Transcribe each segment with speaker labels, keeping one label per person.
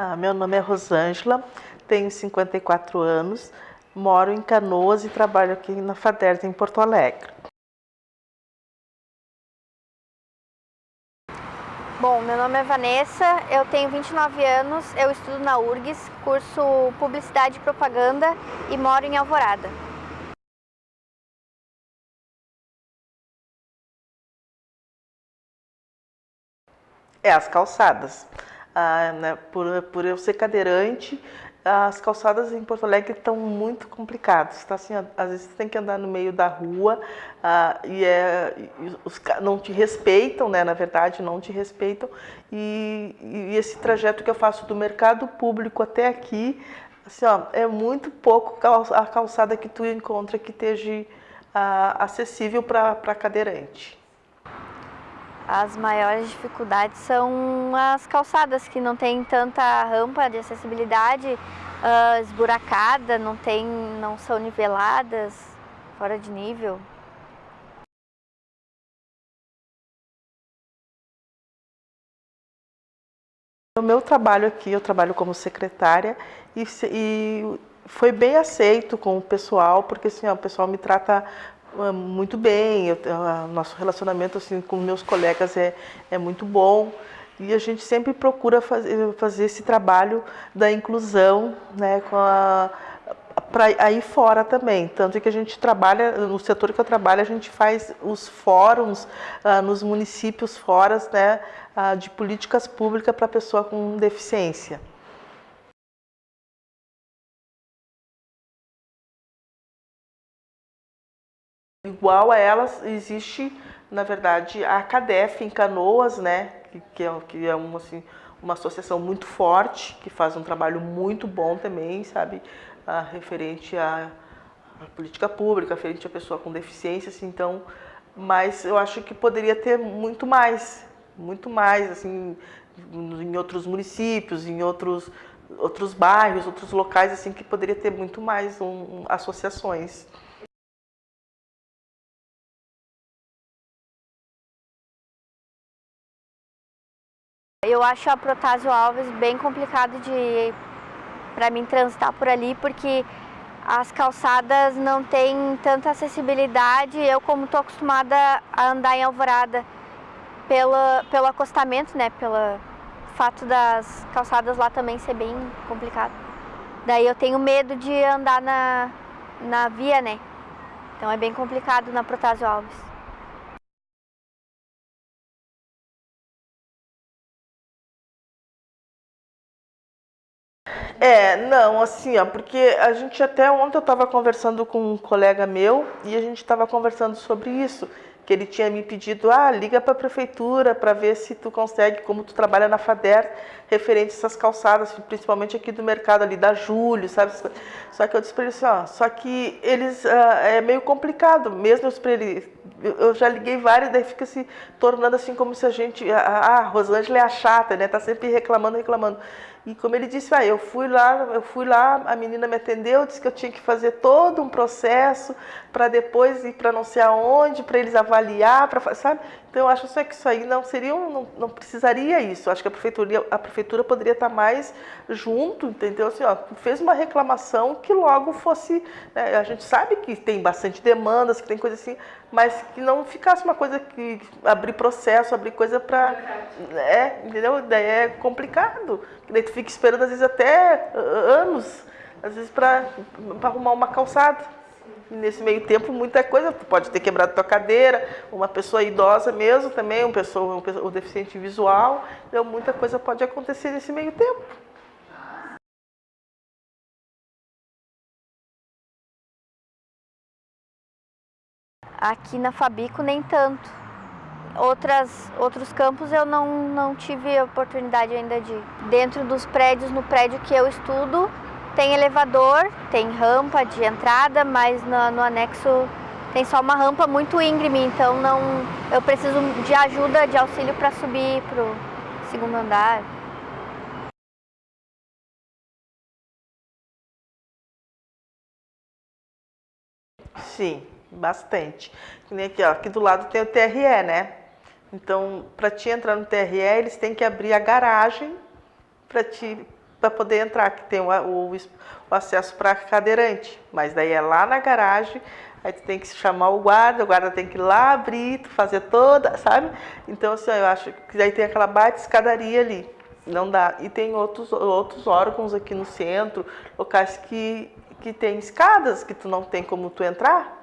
Speaker 1: Ah, meu nome é Rosângela, tenho 54 anos, moro em Canoas e trabalho aqui na FADERS em Porto Alegre.
Speaker 2: Bom, meu nome é Vanessa, eu tenho 29 anos, eu estudo na URGS, curso Publicidade e Propaganda e moro em Alvorada.
Speaker 1: É, as calçadas. Ah, né, por, por eu ser cadeirante, as calçadas em Porto Alegre estão muito complicadas. Tá? Assim, às vezes você tem que andar no meio da rua ah, e, é, e os, não te respeitam, né? na verdade, não te respeitam. E, e, esse trajeto que eu faço do mercado público até aqui, assim, ó, é muito pouco a calçada que tu encontra que esteja ah, acessível para cadeirante.
Speaker 2: As maiores dificuldades são as calçadas, que não tem tanta rampa de acessibilidade, uh, esburacada, não, tem, não são niveladas, fora de nível.
Speaker 1: O meu trabalho aqui, eu trabalho como secretária e, e foi bem aceito com o pessoal, porque assim, ó, o pessoal me trata muito bem, eu, ah, nosso relacionamento assim, com meus colegas é, é muito bom e a gente sempre procura fazer, fazer esse trabalho da inclusão né, com a, para aí fora também, tanto que a gente trabalha, no setor que eu trabalho, a gente faz os fóruns ah, nos municípios fora né, ah, de políticas públicas para pessoa com deficiência. Igual a elas, existe, na verdade, a CADEF em Canoas, né, que, é, que é uma, assim, uma associação muito forte, que faz um trabalho muito bom também, sabe, a, referente à, à, política pública, referente à pessoa com deficiência, assim, então, mas eu acho que poderia ter muito mais, muito mais, assim, em outros municípios, em outros, outros bairros, outros locais, assim, que poderia ter muito mais um, associações.
Speaker 2: Eu acho a Protásio Alves bem complicado de para mim transitar por ali, porque as calçadas não têm tanta acessibilidade. Eu, como estou acostumada a andar em Alvorada pelo, pelo acostamento, né, pelo fato das calçadas lá também ser bem complicado. Daí eu tenho medo de andar na, na via, né, então é bem complicado na Protásio Alves.
Speaker 1: É, não, assim, ó, porque a gente até ontem eu estava conversando com um colega meu e a gente estava conversando sobre isso, que ele tinha me pedido, ah, liga para a prefeitura para ver se tu consegue, como tu trabalha na FADER, referente a essas calçadas, principalmente aqui do mercado ali da Júlio, sabe? Só que eu disse para ele assim, ó, só que eles, ah, é meio complicado, mesmo para ele, eu já liguei várias, daí fica se tornando assim como se a gente, ah, a Rosângela é a chata, né? Tá sempre reclamando, reclamando. E como ele disse, ah, eu fui lá, eu fui lá, a menina me atendeu, disse que eu tinha que fazer todo um processo para depois ir para não sei aonde, para eles avaliar, para sabe? Então eu acho só que isso aí não seria, não, não precisaria isso. Eu acho que a prefeitura, a prefeitura poderia estar mais junto, entendeu? Assim, ó, fez uma reclamação que logo fosse, né? a gente sabe que tem bastante demandas, que tem coisa assim, mas que não ficasse uma coisa que abrir processo, abrir coisa para, é, entendeu? Daí é complicado. Daí tu fica esperando às vezes até anos, às vezes para arrumar uma calçada. E nesse meio tempo, muita coisa, tu pode ter quebrado tua cadeira, uma pessoa idosa mesmo também, uma pessoa, um, um deficiente visual, então muita coisa pode acontecer nesse meio tempo.
Speaker 2: Aqui na Fabico nem tanto. Outras, outros campos eu não, não tive oportunidade ainda de. Dentro dos prédios, no prédio que eu estudo, tem elevador, tem rampa de entrada, mas no, no anexo tem só uma rampa muito íngreme, então não, eu preciso de ajuda, de auxílio para subir para o segundo andar.
Speaker 1: Sim, bastante. Aqui, ó, aqui do lado tem o TRE, né? Então, para te entrar no TRE, eles têm que abrir a garagem para te para poder entrar, que tem o, o, o acesso para cadeirante, mas daí é lá na garagem, aí tu tem que chamar o guarda, o guarda tem que ir lá abrir, fazer toda, sabe? Então assim, eu acho que daí tem aquela baita escadaria ali, não dá. E tem outros, outros órgãos aqui no centro, locais que, que tem escadas, que tu não tem como tu entrar,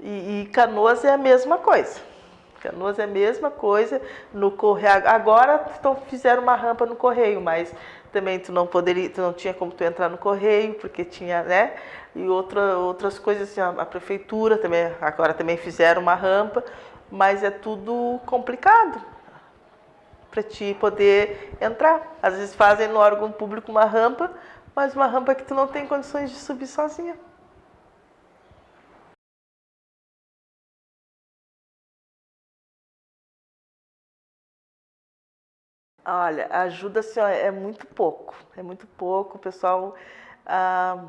Speaker 1: e, e Canoas é a mesma coisa. Canoas é a mesma coisa no correio. Agora então, fizeram uma rampa no correio, mas também tu não poderia, tu não tinha como tu entrar no correio, porque tinha, né? E outra, outras coisas, assim, a, a prefeitura também, agora também fizeram uma rampa, mas é tudo complicado para ti poder entrar. Às vezes fazem no órgão público uma rampa, mas uma rampa que tu não tem condições de subir sozinha. Olha, ajuda assim, ó, é muito pouco, é muito pouco. O pessoal, ah,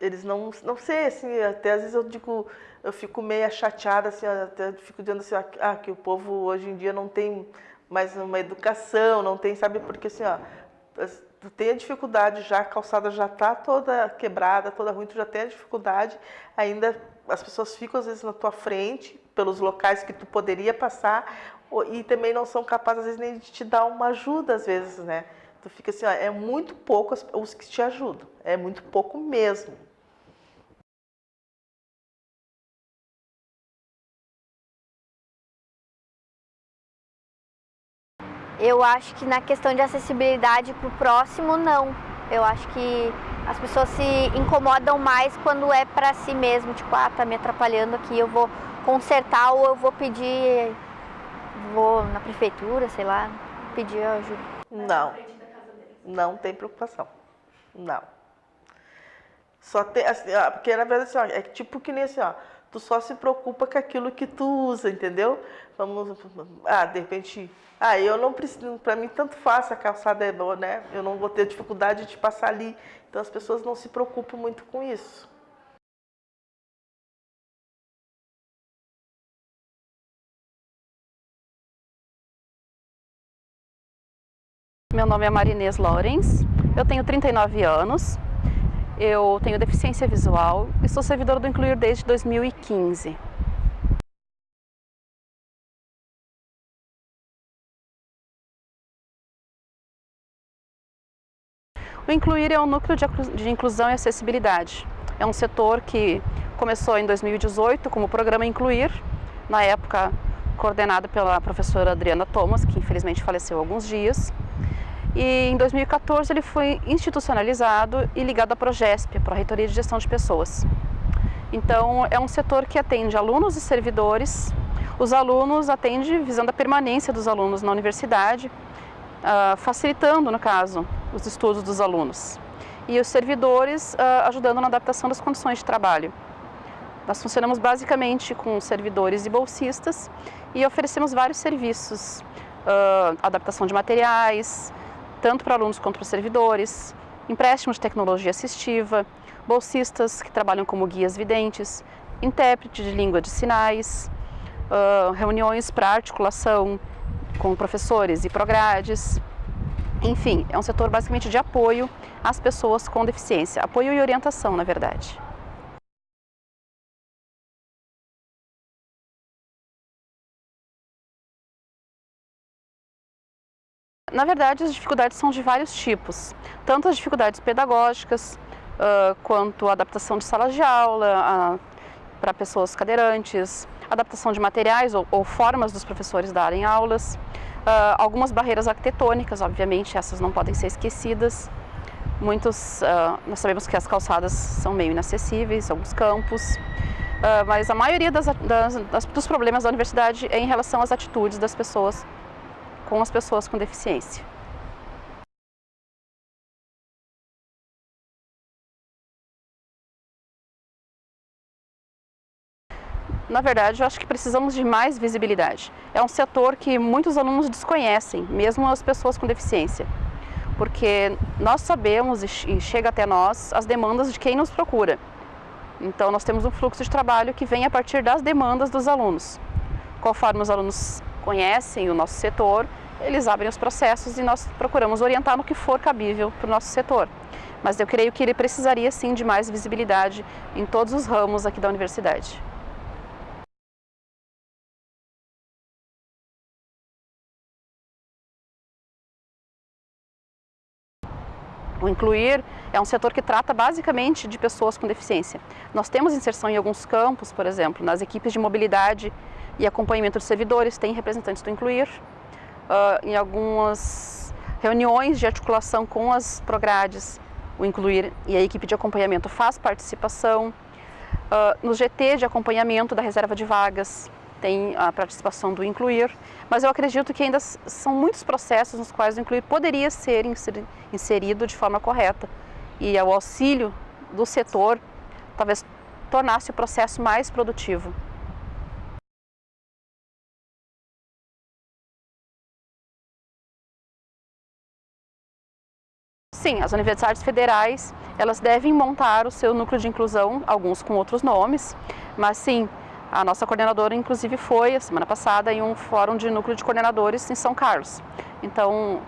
Speaker 1: eles não, não sei, assim, até às vezes eu digo, eu fico meio chateada, assim, até fico dizendo assim, ah, que o povo hoje em dia não tem mais uma educação, não tem, sabe, porque assim, ó, tu tem a dificuldade já, a calçada já está toda quebrada, toda ruim, tu já tem a dificuldade, ainda as pessoas ficam às vezes na tua frente, pelos locais que tu poderia passar, e também não são capazes, às vezes, nem de te dar uma ajuda, às vezes, né? Tu fica assim, ó, é muito pouco os que te ajudam, é muito pouco mesmo.
Speaker 2: Eu acho que na questão de acessibilidade para o próximo, não. Eu acho que as pessoas se incomodam mais quando é para si mesmo, tipo, ah, tá me atrapalhando aqui, eu vou consertar ou eu vou pedir vou na prefeitura, sei lá, pedir ajuda.
Speaker 1: Não, não tem preocupação, não. Só tem, assim, ó, porque na verdade assim, ó, é tipo que nem assim, ó, tu só se preocupa com aquilo que tu usa, entendeu? Vamos, ah, de repente, ah, eu não preciso, para mim tanto faz a calçada é boa, né? Eu não vou ter dificuldade de passar ali. Então as pessoas não se preocupam muito com isso.
Speaker 3: Meu nome é Marinês Lorenz, eu tenho 39 anos, eu tenho deficiência visual e sou servidora do Incluir desde 2015. O Incluir é um núcleo de inclusão e acessibilidade. É um setor que começou em 2018 como programa Incluir, na época coordenado pela professora Adriana Thomas, que infelizmente faleceu há alguns dias. E em 2014 ele foi institucionalizado e ligado à Progesp, a Reitoria de Gestão de Pessoas. Então é um setor que atende alunos e servidores. Os alunos atendem visando a permanência dos alunos na universidade, uh, facilitando, no caso, os estudos dos alunos. E os servidores uh, ajudando na adaptação das condições de trabalho. Nós funcionamos basicamente com servidores e bolsistas e oferecemos vários serviços, uh, adaptação de materiais, tanto para alunos quanto para servidores, empréstimo de tecnologia assistiva, bolsistas que trabalham como guias videntes, intérprete de língua de sinais, uh, reuniões para articulação com professores e progrades. Enfim, é um setor basicamente de apoio às pessoas com deficiência, apoio e orientação, na verdade. Na verdade, as dificuldades são de vários tipos, tanto as dificuldades pedagógicas, uh, quanto a adaptação de salas de aula uh, para pessoas cadeirantes, adaptação de materiais ou, ou, formas dos professores darem aulas, uh, algumas barreiras arquitetônicas, obviamente, essas não podem ser esquecidas. Muitos, nós sabemos que as calçadas são meio inacessíveis, alguns campos, mas a maioria das, das, das, dos problemas da universidade é em relação às atitudes das pessoas com as pessoas com deficiência. Na verdade, eu acho que precisamos de mais visibilidade. É um setor que muitos alunos desconhecem, mesmo as pessoas com deficiência. Porque nós sabemos e chega até nós as demandas de quem nos procura. Então, nós temos um fluxo de trabalho que vem a partir das demandas dos alunos. Conforme os alunos conhecem o nosso setor, eles abrem os processos e nós procuramos orientar no que for cabível para o nosso setor. Mas eu creio que ele precisaria sim de mais visibilidade em todos os ramos aqui da universidade. O Incluir é um setor que trata basicamente de pessoas com deficiência. Nós temos inserção em alguns campos, por exemplo, nas equipes de mobilidade e acompanhamento de servidores, tem representantes do Incluir. Uh, em algumas reuniões de articulação com as progrades, o Incluir e a equipe de acompanhamento faz participação. Uh, no GT de acompanhamento da reserva de vagas, tem a participação do Incluir, mas eu acredito que ainda são muitos processos nos quais o Incluir poderia ser inserido de forma correta e o auxílio do setor talvez tornasse o processo mais produtivo. Sim, as universidades federais, elas devem montar o seu núcleo de inclusão, alguns com outros nomes, mas sim, a nossa coordenadora, inclusive, foi, a semana passada, em um fórum de núcleo de coordenadores em São Carlos. Então,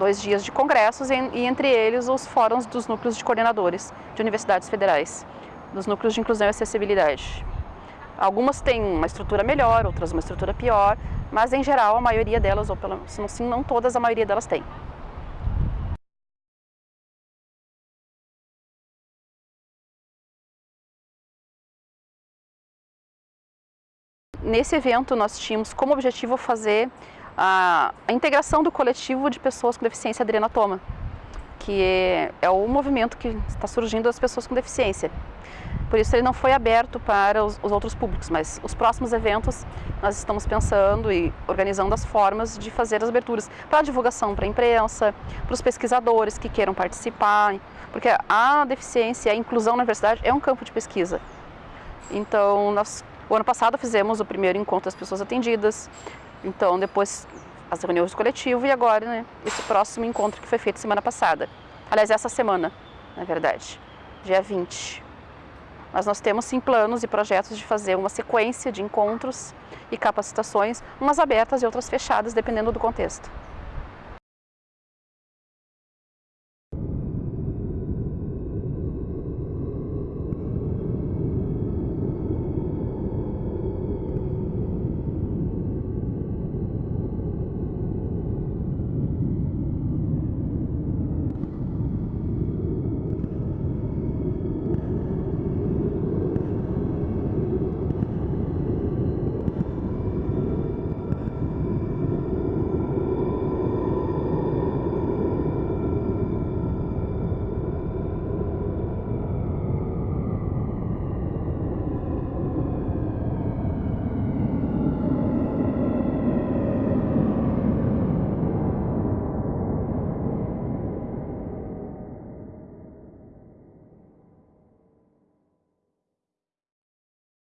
Speaker 3: dois dias de congressos e, entre eles, os fóruns dos núcleos de coordenadores de universidades federais, dos núcleos de inclusão e acessibilidade. Algumas têm uma estrutura melhor, outras uma estrutura pior, mas, em geral, a maioria delas, ou pelo menos, não todas, a maioria delas tem. Nesse evento nós tínhamos como objetivo fazer a, a integração do coletivo de pessoas com deficiência adrenatoma, que é, é o movimento que está surgindo das pessoas com deficiência. Por isso ele não foi aberto para os, os, outros públicos, mas os próximos eventos nós estamos pensando e organizando as formas de fazer as aberturas para divulgação para a imprensa, para os pesquisadores que queiram participar, porque a deficiência, a inclusão na universidade é um campo de pesquisa. Então nós o ano passado fizemos o primeiro encontro das pessoas atendidas, então depois as reuniões do coletivo e agora né, esse próximo encontro que foi feito semana passada. Aliás, essa semana, na verdade, dia 20. Mas nós temos sim planos e projetos de fazer uma sequência de encontros e capacitações, umas abertas e outras fechadas, dependendo do contexto.